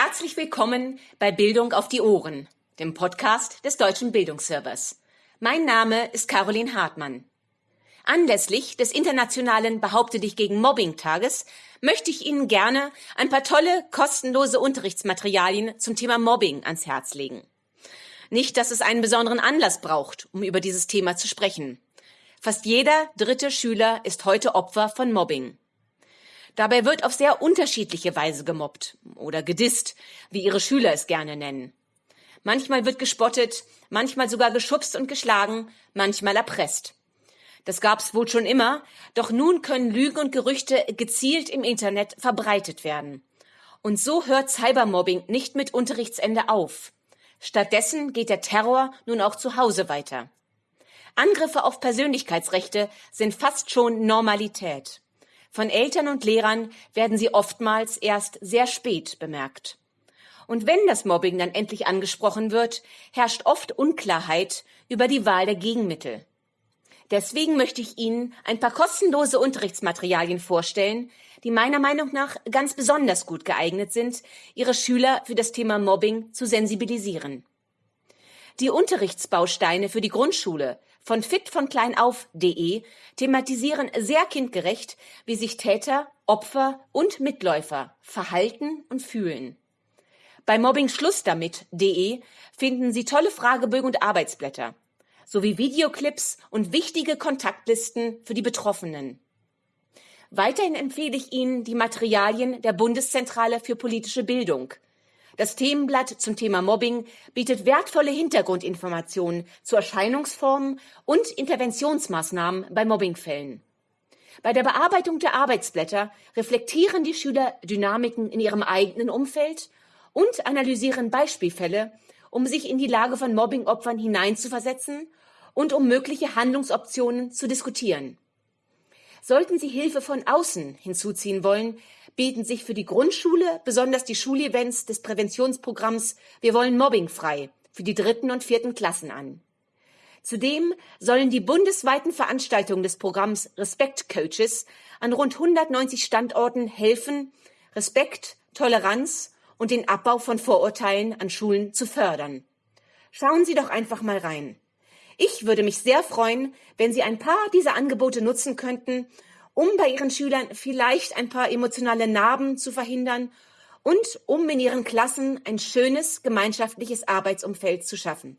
Herzlich willkommen bei Bildung auf die Ohren, dem Podcast des Deutschen Bildungsservers. Mein Name ist Caroline Hartmann. Anlässlich des internationalen Behaupte dich gegen Mobbing Tages möchte ich Ihnen gerne ein paar tolle, kostenlose Unterrichtsmaterialien zum Thema Mobbing ans Herz legen. Nicht, dass es einen besonderen Anlass braucht, um über dieses Thema zu sprechen. Fast jeder dritte Schüler ist heute Opfer von Mobbing. Dabei wird auf sehr unterschiedliche Weise gemobbt oder gedisst, wie ihre Schüler es gerne nennen. Manchmal wird gespottet, manchmal sogar geschubst und geschlagen, manchmal erpresst. Das gab's wohl schon immer, doch nun können Lügen und Gerüchte gezielt im Internet verbreitet werden. Und so hört Cybermobbing nicht mit Unterrichtsende auf. Stattdessen geht der Terror nun auch zu Hause weiter. Angriffe auf Persönlichkeitsrechte sind fast schon Normalität. Von Eltern und Lehrern werden sie oftmals erst sehr spät bemerkt. Und wenn das Mobbing dann endlich angesprochen wird, herrscht oft Unklarheit über die Wahl der Gegenmittel. Deswegen möchte ich Ihnen ein paar kostenlose Unterrichtsmaterialien vorstellen, die meiner Meinung nach ganz besonders gut geeignet sind, Ihre Schüler für das Thema Mobbing zu sensibilisieren. Die Unterrichtsbausteine für die Grundschule von fitvonkleinauf.de thematisieren sehr kindgerecht, wie sich Täter, Opfer und Mitläufer verhalten und fühlen. Bei mobbingschlussdamit.de finden Sie tolle Fragebögen und Arbeitsblätter sowie Videoclips und wichtige Kontaktlisten für die Betroffenen. Weiterhin empfehle ich Ihnen die Materialien der Bundeszentrale für politische Bildung – das Themenblatt zum Thema Mobbing bietet wertvolle Hintergrundinformationen zu Erscheinungsformen und Interventionsmaßnahmen bei Mobbingfällen. Bei der Bearbeitung der Arbeitsblätter reflektieren die Schüler Dynamiken in ihrem eigenen Umfeld und analysieren Beispielfälle, um sich in die Lage von Mobbingopfern hineinzuversetzen und um mögliche Handlungsoptionen zu diskutieren. Sollten Sie Hilfe von außen hinzuziehen wollen, bieten sich für die Grundschule besonders die Schulevents des Präventionsprogramms Wir wollen Mobbing frei für die dritten und vierten Klassen an. Zudem sollen die bundesweiten Veranstaltungen des Programms Respekt Coaches an rund 190 Standorten helfen, Respekt, Toleranz und den Abbau von Vorurteilen an Schulen zu fördern. Schauen Sie doch einfach mal rein. Ich würde mich sehr freuen, wenn Sie ein paar dieser Angebote nutzen könnten, um bei Ihren Schülern vielleicht ein paar emotionale Narben zu verhindern und um in Ihren Klassen ein schönes gemeinschaftliches Arbeitsumfeld zu schaffen.